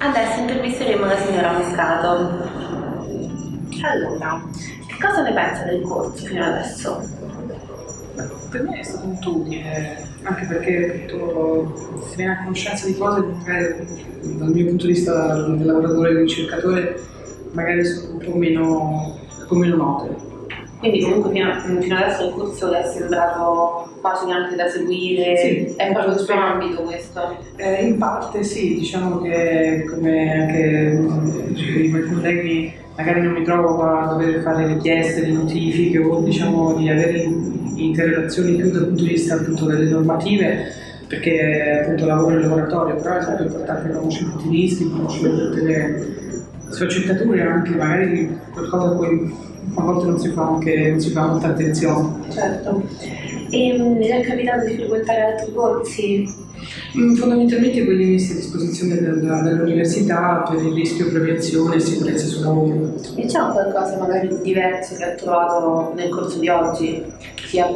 Adesso intervisteremo la signora Moscato. Allora, che cosa ne pensa del corso fino adesso? Per me è stato molto utile, anche perché appunto, si viene a conoscenza di cose che dal mio punto di vista del lavoratore e ricercatore magari sono un po' meno, un po meno note. Quindi comunque fino, fino adesso il corso è sembrato facile anche da seguire, Sì. è proprio il suo ambito questo. Eh, in parte sì, diciamo che come anche mm, i miei colleghi magari non mi trovo a dover fare richieste di notifiche o diciamo di avere in- interrelazioni più dal punto di vista appunto delle normative perché appunto lavoro in laboratorio, però è sempre importante conoscere tutti i rischi, conoscere tutte le sfaccettature anche magari qualcosa a cui a volte non si fa anche non si fa molta attenzione. Certo. E mh, le è capitato di frequentare altri corsi? Mm, Fondamentalmente quelli messi a disposizione dell'università per il rischio prevenzione e sicurezza sul lavoro. E c'è qualcosa magari di diverso che ha trovato nel corso di oggi, sia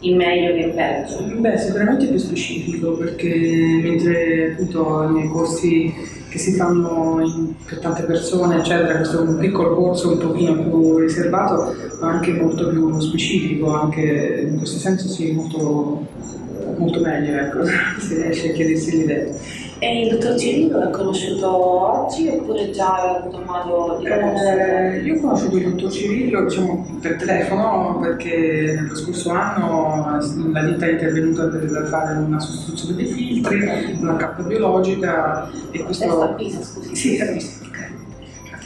in meglio che in peggio? Beh, sicuramente più specifico perché mentre appunto nei corsi che si fanno in- per tante persone, eccetera, questo è un piccolo corso un pochino più riservato, ma anche molto più specifico, anche in questo senso sì, molto, molto meglio, ecco, se riesce a chiedersi l'idea. E il dottor Cirillo l'ha conosciuto oggi oppure già aveva avuto modo di conoscerlo? Eh, io ho conosciuto il dottor Cirillo diciamo, per telefono perché nello scorso anno la ditta è intervenuta per fare una sostituzione dei filtri, una cappa biologica e questo... È a Pisa, scusi. Sì, a Pisa, ok.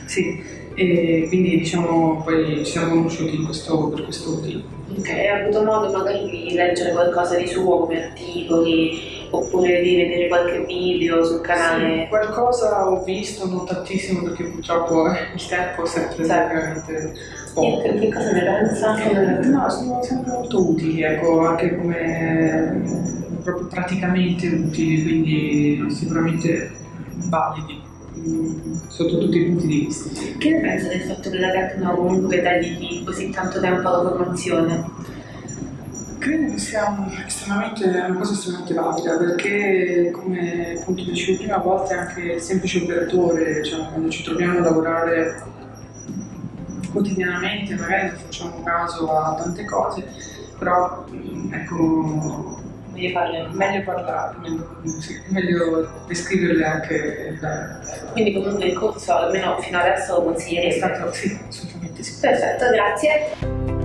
Sì, e quindi diciamo poi ci siamo conosciuti in questo- per questo motivo. Ok, ha avuto modo magari di leggere qualcosa di suo come articoli oppure di vedere qualche video sul Sì, canale? qualcosa ho visto, non tantissimo perché purtroppo il tempo è sempre Sì. veramente E poco. che, che cosa ne pensa? No, sono sempre molto utili, ecco, anche come proprio praticamente utili, quindi sicuramente validi mm, sotto tutti i punti di vista. Che ne pensa del fatto che la Tecno comunque dedichi così tanto tempo alla formazione? Credo che sia una cosa estremamente valida perché, come appunto dicevo prima, a volte anche il semplice operatore, cioè, quando ci troviamo a lavorare quotidianamente, magari non facciamo caso a tante cose, però mm, ecco, Voglio farle meglio parlare, meglio, sì, meglio descriverle anche bene. Quindi comunque il corso almeno fino adesso lo È consiglierete. stato, sì, assolutamente sì. Perfetto, grazie.